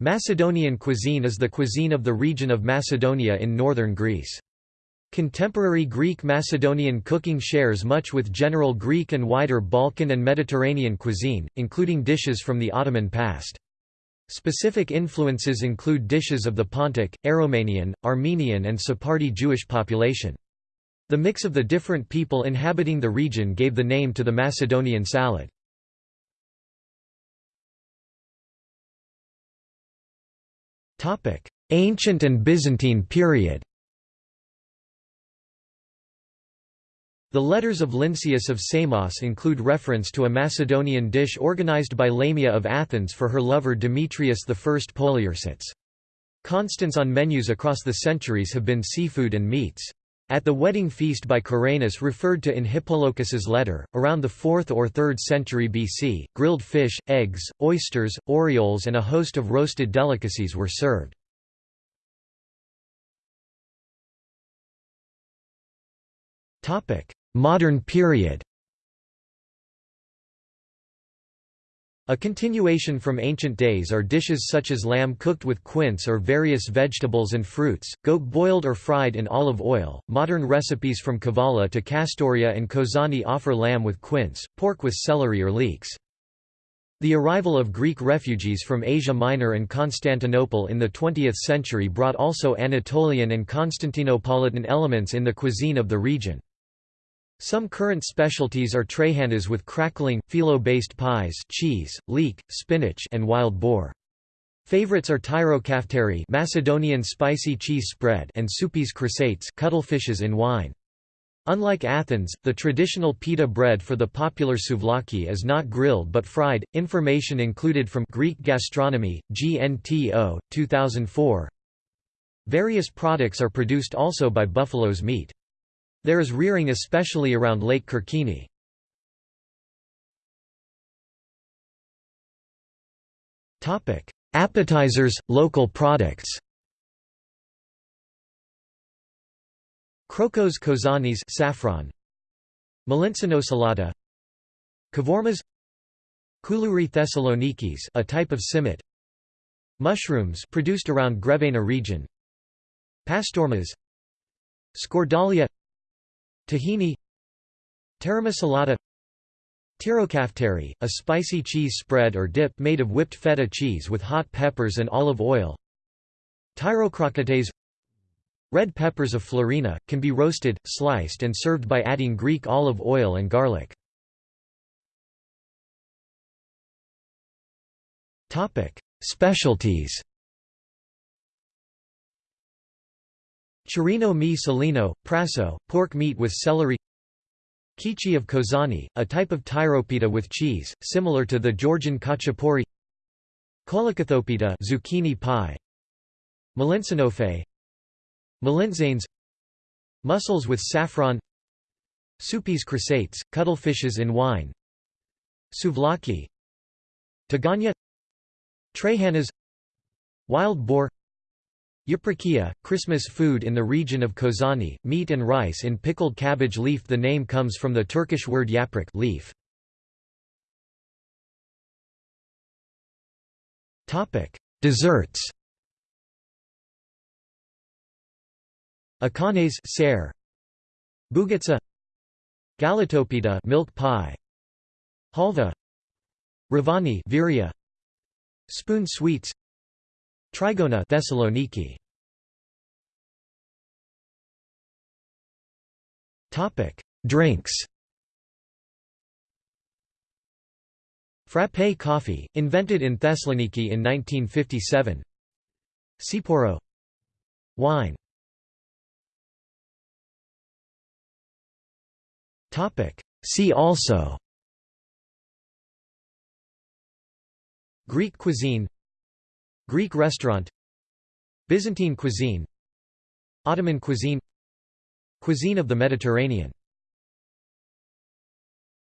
Macedonian cuisine is the cuisine of the region of Macedonia in northern Greece. Contemporary Greek Macedonian cooking shares much with general Greek and wider Balkan and Mediterranean cuisine, including dishes from the Ottoman past. Specific influences include dishes of the Pontic, Aromanian, Armenian and Sephardi Jewish population. The mix of the different people inhabiting the region gave the name to the Macedonian salad. Ancient and Byzantine period The letters of Lynceus of Samos include reference to a Macedonian dish organized by Lamia of Athens for her lover Demetrius I Poliorcetes. Constants on menus across the centuries have been seafood and meats. At the wedding feast by Caranus referred to in Hippolochus's letter, around the 4th or 3rd century BC, grilled fish, eggs, oysters, orioles and a host of roasted delicacies were served. Modern period A continuation from ancient days are dishes such as lamb cooked with quince or various vegetables and fruits, goat boiled or fried in olive oil. Modern recipes from Kavala to Kastoria and Kozani offer lamb with quince, pork with celery or leeks. The arrival of Greek refugees from Asia Minor and Constantinople in the 20th century brought also Anatolian and Constantinopolitan elements in the cuisine of the region. Some current specialties are traihanas with crackling, phyllo-based pies cheese, leek, spinach and wild boar. Favorites are tyrokafteri Macedonian spicy cheese spread and soupis chrysates cuttlefishes in wine. Unlike Athens, the traditional pita bread for the popular souvlaki is not grilled but fried. Information included from Greek Gastronomy, GNTO, 2004. Various products are produced also by buffalo's meat. There is rearing especially around Lake Kerkini. Appetizers, local products. Krokos kozanis saffron. Melitzanosalata Kavormas Koulouri thessalonikis a type of simit. Mushrooms produced around Grevena region. Pastormas. Skordalia Tahini Taramasalata Tirokafteri, a spicy cheese spread or dip made of whipped feta cheese with hot peppers and olive oil Tyrokrokates Red peppers of Florina, can be roasted, sliced and served by adding Greek olive oil and garlic. Specialties Chirino mi salino, prasso, pork meat with celery. Kichi of Kozani, a type of tyropita with cheese, similar to the Georgian khachapuri Kolokythopita zucchini pie. Malintsinofe Malintzanes Mussels with saffron. Soupis chrysates, cuttlefishes in wine. Souvlaki. Taganya. Trehanas. Wild boar Yaprakia, Christmas food in the region of Kozani, meat and rice in pickled cabbage leaf. The name comes from the Turkish word yaprak leaf. Desserts. Akanes ser, Bougatsa Galatopita milk pie. Halva. Ravani Viria Spoon sweets Trigona Thessaloniki. Topic Drinks. Frappé coffee, invented in Thessaloniki in 1957 Tsipouro Wine. Topic See also. Greek cuisine Greek restaurant. Byzantine cuisine. Ottoman cuisine. Cuisine of the Mediterranean